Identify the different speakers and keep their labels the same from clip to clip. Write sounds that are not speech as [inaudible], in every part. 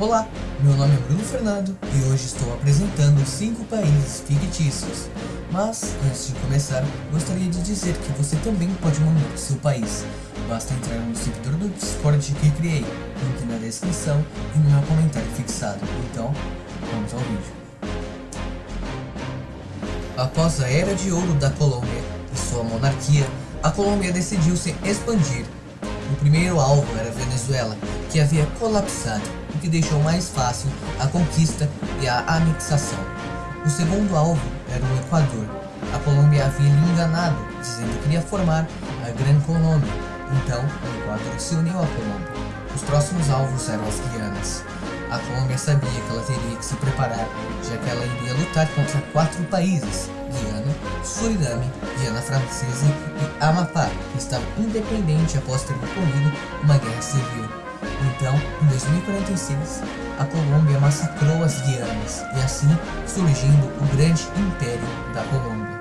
Speaker 1: Olá, meu nome é Bruno Fernando e hoje estou apresentando 5 países fictícios. Mas, antes de começar, gostaria de dizer que você também pode mandar seu país. Basta entrar no servidor do Discord que criei, link na descrição e no meu comentário fixado. Então, vamos ao vídeo. Após a Era de Ouro da Colômbia e sua monarquia, a Colômbia decidiu se expandir. O primeiro alvo era Venezuela, que havia colapsado, que deixou mais fácil a conquista e a anexação. O segundo alvo era o Equador. A Colômbia havia lhe enganado, dizendo que iria formar a Gran Colômbia. Então, o Equador se uniu à Colômbia. Os próximos alvos eram as Guianas. A Colômbia sabia que ela teria que se preparar, já que ela iria lutar contra quatro países, Guiana, Suriname, Guiana Francesa e Amapá, que estava independente após ter ocorrido uma guerra civil. Então, em 2046, a Colômbia massacrou as Guianas, e assim surgindo o grande Império da Colômbia.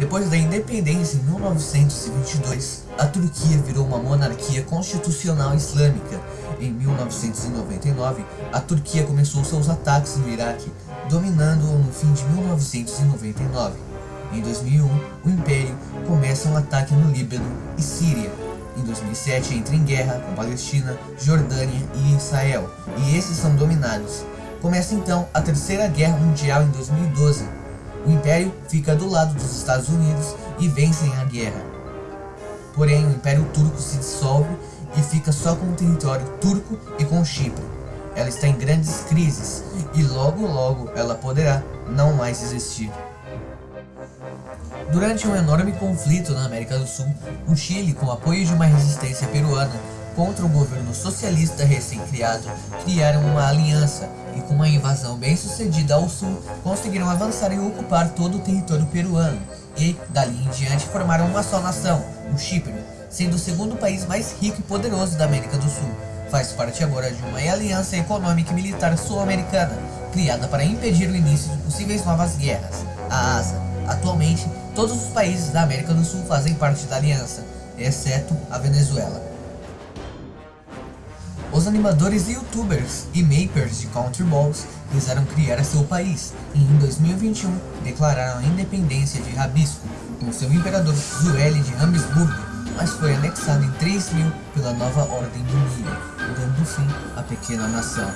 Speaker 1: Depois da independência em 1922, a Turquia virou uma monarquia constitucional islâmica. Em 1999, a Turquia começou seus ataques no Iraque, dominando-o no fim de 1999. Em 2001, o Império começa um ataque no Líbano e Síria. Em 2007 entra em guerra com Palestina, Jordânia e Israel, e esses são dominados. Começa então a Terceira Guerra Mundial em 2012, o Império fica do lado dos Estados Unidos e vencem a guerra. Porém, o Império Turco se dissolve e fica só com o território turco e com Chipre. Ela está em grandes crises e logo logo ela poderá não mais existir. Durante um enorme conflito na América do Sul, o Chile, com apoio de uma resistência peruana, contra o governo socialista recém-criado, criaram uma aliança e com uma invasão bem sucedida ao sul, conseguiram avançar e ocupar todo o território peruano, e, dali em diante, formaram uma só nação, o Chipre, sendo o segundo país mais rico e poderoso da América do Sul. Faz parte agora de uma aliança econômica e militar sul-americana, criada para impedir o início de possíveis novas guerras, a ASA. Atualmente, todos os países da América do Sul fazem parte da aliança, exceto a Venezuela. Os animadores e youtubers e makers de Country Balls quiseram criar seu país e em 2021 declararam a independência de Rabisco com seu imperador Zueli de Habsburgo, mas foi anexado em 3000 pela nova Ordem do Milho, dando fim à pequena nação.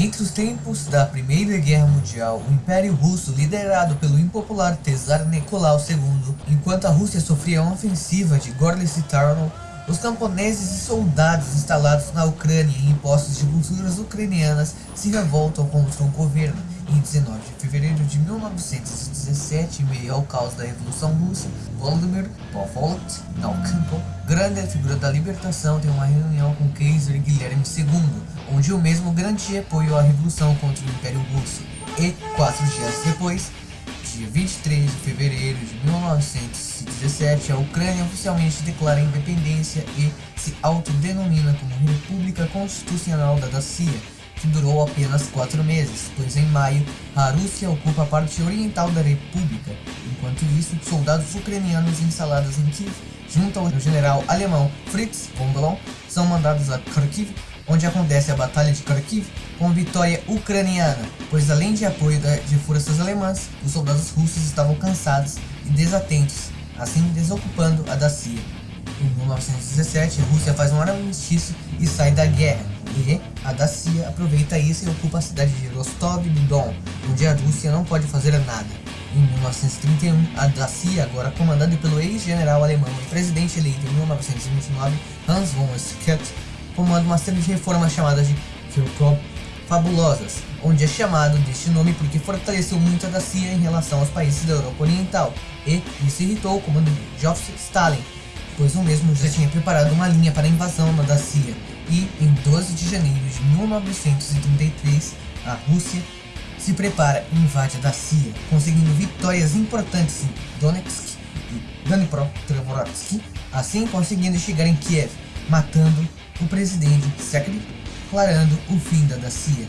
Speaker 1: Entre os tempos da Primeira Guerra Mundial, o Império Russo, liderado pelo impopular Tsar Nicolau II, enquanto a Rússia sofria uma ofensiva de Gorlice Tarnow, os camponeses e soldados instalados na Ucrânia em postos de culturas ucranianas se revoltam contra o governo. Em 19 de fevereiro de 1917, em meio ao caos da Revolução Russa, Volodymyr Povolot Naukempo, [laughs] grande figura da libertação, tem uma reunião com o Kaiser Guilherme II, onde o mesmo garantia apoio à revolução contra o Império Russo. E, quatro dias depois, dia 23 de fevereiro de 1917, a Ucrânia oficialmente declara independência e se autodenomina como República Constitucional da Dacia, que durou apenas quatro meses, pois em maio a Rússia ocupa a parte oriental da República. Enquanto isso, soldados ucranianos instalados em Kiev, junto ao general alemão Fritz von Bellon, são mandados a Kharkiv onde acontece a Batalha de Kharkiv com vitória ucraniana, pois além de apoio de forças alemãs, os soldados russos estavam cansados e desatentos, assim desocupando a Dacia. Em 1917, a Rússia faz um armistício e sai da guerra, e a Dacia aproveita isso e ocupa a cidade de Rostov-do-Don, onde a Rússia não pode fazer nada. Em 1931, a Dacia, agora comandada pelo ex-general alemão e presidente eleito em 1929, Hans von Schuett, comanda uma série de reformas chamadas de fabulosas, onde é chamado deste nome porque fortaleceu muito a Dacia em relação aos países da Europa Oriental, e isso irritou o comando de Joseph Stalin, pois o mesmo já tinha preparado uma linha para a invasão na Dacia, e em 12 de janeiro de 1933, a Rússia se prepara e invade a Dacia, conseguindo vitórias importantes em Donetsk e Dnipropetrovsk, assim conseguindo chegar em Kiev, matando o presidente Secretary declarando o fim da Dacia.